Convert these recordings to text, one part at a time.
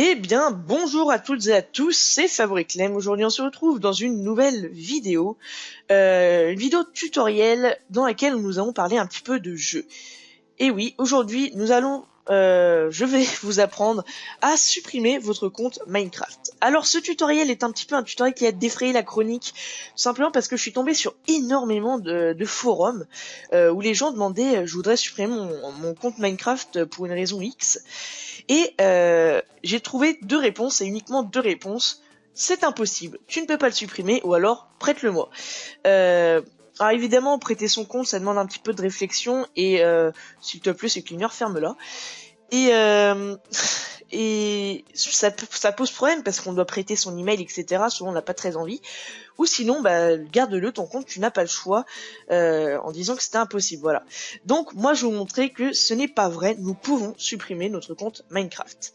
Eh bien, bonjour à toutes et à tous, c'est Fabric Clem. Aujourd'hui, on se retrouve dans une nouvelle vidéo, euh, une vidéo tutoriel dans laquelle nous allons parler un petit peu de jeu. Et oui, aujourd'hui, nous allons euh, je vais vous apprendre à supprimer votre compte Minecraft. Alors ce tutoriel est un petit peu un tutoriel qui a défrayé la chronique, simplement parce que je suis tombé sur énormément de, forums euh, où les gens demandaient je voudrais supprimer mon, compte Minecraft pour une raison X. Et euh, j'ai trouvé deux réponses, et uniquement deux réponses. C'est impossible, tu ne peux pas le supprimer, ou alors prête-le-moi. Alors évidemment, prêter son compte, ça demande un petit peu de réflexion et euh, s'il te plaît, c'est clignotant, ferme-la. Et euh, et ça, ça pose problème parce qu'on doit prêter son email, etc. Souvent, on n'a pas très envie. Ou sinon, bah, garde-le ton compte, tu n'as pas le choix euh, en disant que c'était impossible. Voilà. Donc, moi, je vais vous montrer que ce n'est pas vrai. Nous pouvons supprimer notre compte Minecraft.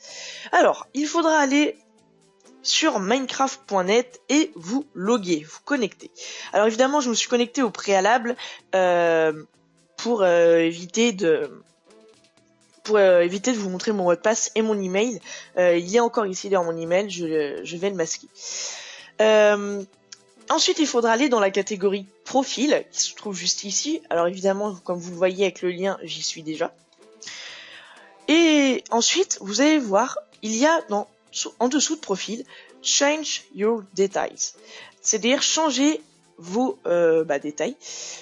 Alors, il faudra aller sur minecraft.net et vous loguer, vous connecter. Alors évidemment, je me suis connecté au préalable euh, pour euh, éviter de pour euh, éviter de vous montrer mon mot de passe et mon email. il est encore ici dans mon email, je, je vais le masquer. ensuite, il faudra aller dans la catégorie profil qui se trouve juste ici. Alors évidemment, comme vous le voyez avec le lien, j'y suis déjà. Et ensuite, vous allez voir, il y a dans en dessous de profil, change your details. C'est-à-dire changer vos euh, bah, détails.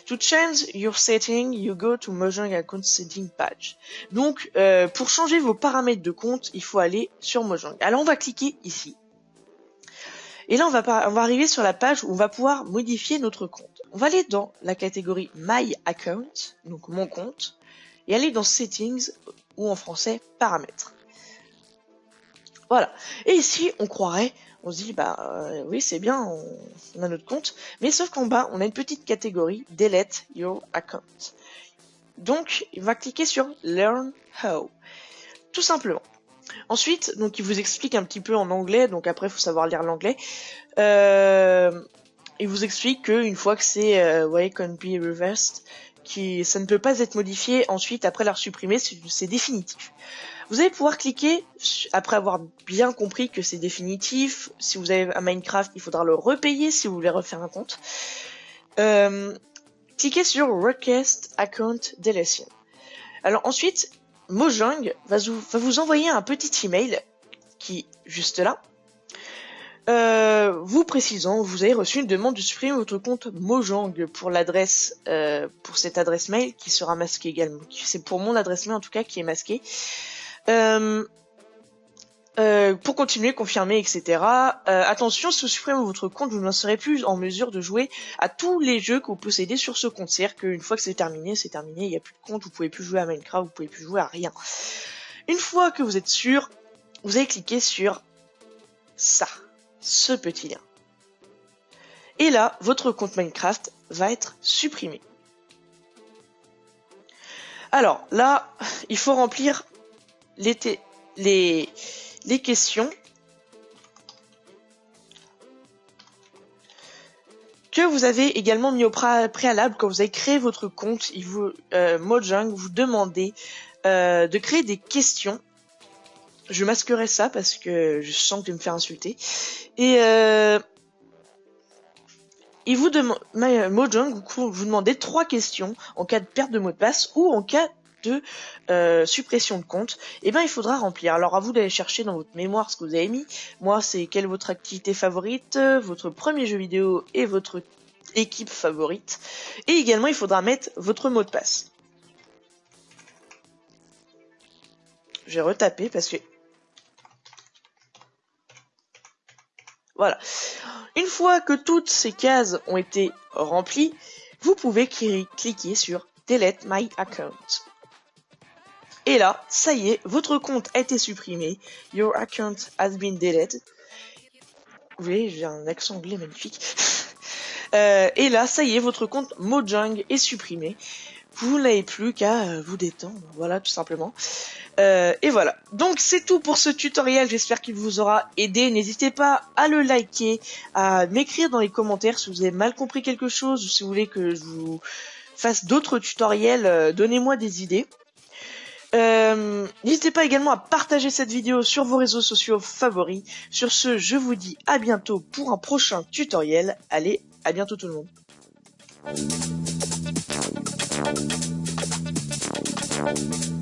To change your setting, you go to Mojang Account Setting page. Donc, euh, pour changer vos paramètres de compte, il faut aller sur Mojang. Alors, on va cliquer ici. Et là, on va, on va arriver sur la page où on va pouvoir modifier notre compte. On va aller dans la catégorie My Account, donc mon compte, et aller dans Settings, ou en français, Paramètres. Voilà. Et ici, on croirait, on se dit, bah euh, oui, c'est bien, on, a notre compte, mais sauf qu'en bas, on a une petite catégorie Delete Your Account. Donc, il va cliquer sur Learn How, tout simplement. Ensuite, donc il vous explique un petit peu en anglais, donc après, il faut savoir lire l'anglais. Euh, il vous explique qu'une fois que c'est euh, ouais, can be reversed, qui ça ne peut pas être modifié ensuite après l'avoir supprimé, c'est définitif. Vous allez pouvoir cliquer, après avoir bien compris que c'est définitif, si vous avez un Minecraft, il faudra le repayer si vous voulez refaire un compte. Euh, cliquez sur Request Account Deletion. Alors ensuite, Mojang va vous, envoyer un petit email qui juste là, euh, précisant, vous avez reçu une demande de supprimer votre compte Mojang pour l'adresse, euh, pour cette adresse mail qui sera masquée également. C'est pour mon adresse mail en tout cas qui est masquée. Euh, euh, pour continuer, confirmer, etc. Attention, si vous supprimez votre compte, vous n'en serez plus en mesure de jouer à tous les jeux que vous possédez sur ce compte. C'est-à-dire qu'une fois que c'est terminé, c'est terminé, il n'y a plus de compte, vous pouvez plus jouer à Minecraft, vous pouvez plus jouer à rien. Une fois que vous êtes sûr, vous allez cliquer sur ça, ce petit lien. Et là, votre compte Minecraft va être supprimé. Alors là, il faut remplir les, questions que vous avez également mis au préalable quand vous avez créé votre compte. Il vous, euh, Mojang vous demandez euh, de créer des questions. Je masquerai ça parce que je sens que je me faire insulter. Et euh, il vous demande, Mojang vous, demandez trois questions en cas de perte de mot de passe ou en cas de euh, suppression de compte, eh ben il faudra remplir. Alors à vous d'aller chercher dans votre mémoire ce que vous avez mis. Moi c'est quelle est votre activité favorite, votre premier jeu vidéo et votre équipe favorite. Et également il faudra mettre votre mot de passe. Je vais retaper parce que Voilà. Une fois que toutes ces cases ont été remplies, vous pouvez cliquer sur Delete My Account. Et là, ça y est, votre compte a été supprimé. Your account has been deleted. Vous voyez, j'ai un accent anglais magnifique. Euh, et là, ça y est, votre compte Mojang est supprimé. Vous n'avez plus qu'à euh, vous détendre, voilà, tout simplement. Euh, et voilà. Donc c'est tout pour ce tutoriel. J'espère qu'il vous aura aidé. N'hésitez pas à le liker, à m'écrire dans les commentaires si vous avez mal compris quelque chose ou si vous voulez que je vous fasse d'autres tutoriels. Donnez-moi des idées. Euh, N'hésitez pas également à partager cette vidéo sur vos réseaux sociaux favoris. Sur ce, je vous dis à bientôt pour un prochain tutoriel. Allez, à bientôt tout le monde. Thank you.